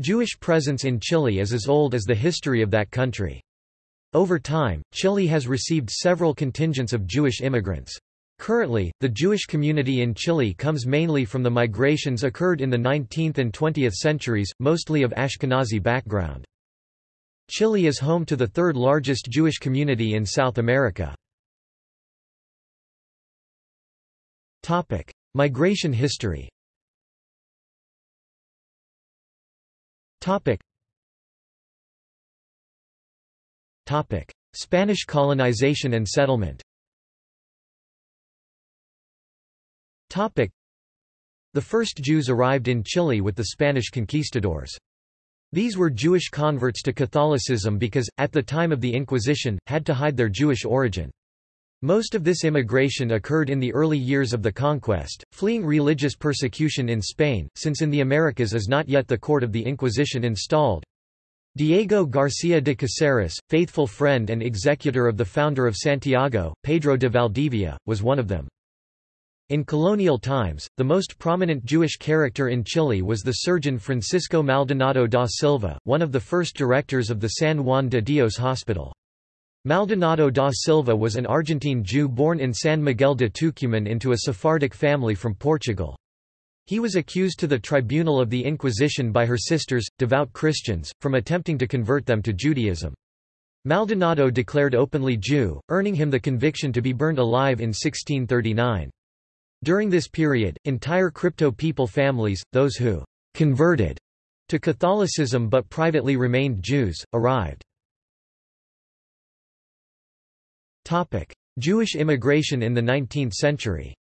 Jewish presence in Chile is as old as the history of that country. Over time, Chile has received several contingents of Jewish immigrants. Currently, the Jewish community in Chile comes mainly from the migrations occurred in the 19th and 20th centuries, mostly of Ashkenazi background. Chile is home to the third largest Jewish community in South America. Migration history Topic. Topic. Spanish colonization and settlement Topic. The first Jews arrived in Chile with the Spanish conquistadors. These were Jewish converts to Catholicism because, at the time of the Inquisition, had to hide their Jewish origin. Most of this immigration occurred in the early years of the conquest, fleeing religious persecution in Spain, since in the Americas is not yet the court of the Inquisition installed. Diego García de Caceres, faithful friend and executor of the founder of Santiago, Pedro de Valdivia, was one of them. In colonial times, the most prominent Jewish character in Chile was the surgeon Francisco Maldonado da Silva, one of the first directors of the San Juan de Dios Hospital. Maldonado da Silva was an Argentine Jew born in San Miguel de Tucumán into a Sephardic family from Portugal. He was accused to the tribunal of the Inquisition by her sisters, devout Christians, from attempting to convert them to Judaism. Maldonado declared openly Jew, earning him the conviction to be burned alive in 1639. During this period, entire crypto people families, those who converted to Catholicism but privately remained Jews, arrived. Topic: Jewish immigration in the 19th century.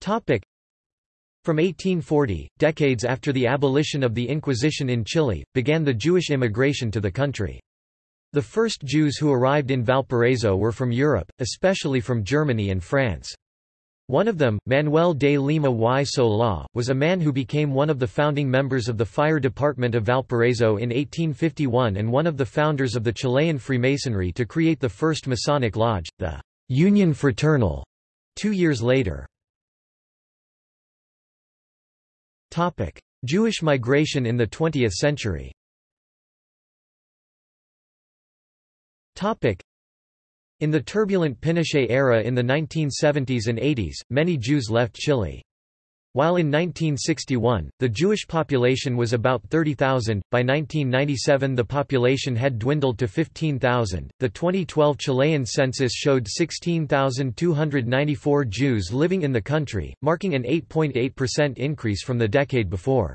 Topic: From 1840, decades after the abolition of the Inquisition in Chile, began the Jewish immigration to the country. The first Jews who arrived in Valparaiso were from Europe, especially from Germany and France. One of them, Manuel de Lima y Solá, was a man who became one of the founding members of the fire department of Valparaiso in 1851 and one of the founders of the Chilean Freemasonry to create the first Masonic lodge, the Union Fraternal, two years later. Jewish migration in the 20th century in the turbulent Pinochet era in the 1970s and 80s, many Jews left Chile. While in 1961, the Jewish population was about 30,000, by 1997 the population had dwindled to 15,000. The 2012 Chilean census showed 16,294 Jews living in the country, marking an 8.8% increase from the decade before.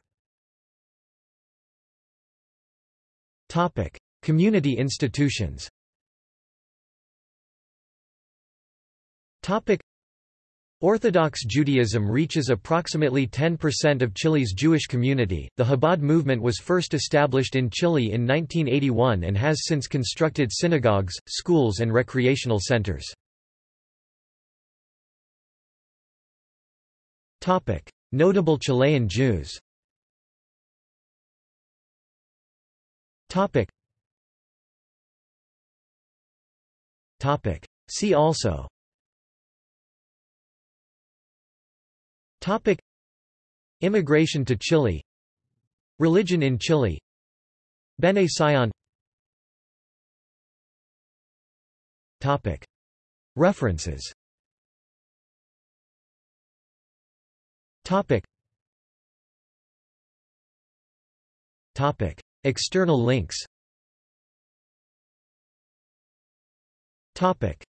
Topic: Community institutions. Topic Orthodox Judaism reaches approximately 10% of Chile's Jewish community. The Chabad movement was first established in Chile in 1981 and has since constructed synagogues, schools, and recreational centers. Topic: Notable Chilean Jews. Topic. See also Topic. Immigration to Chile. Religion in Chile. Bene Sion Topic. References. Topic. Topic. External links. Topic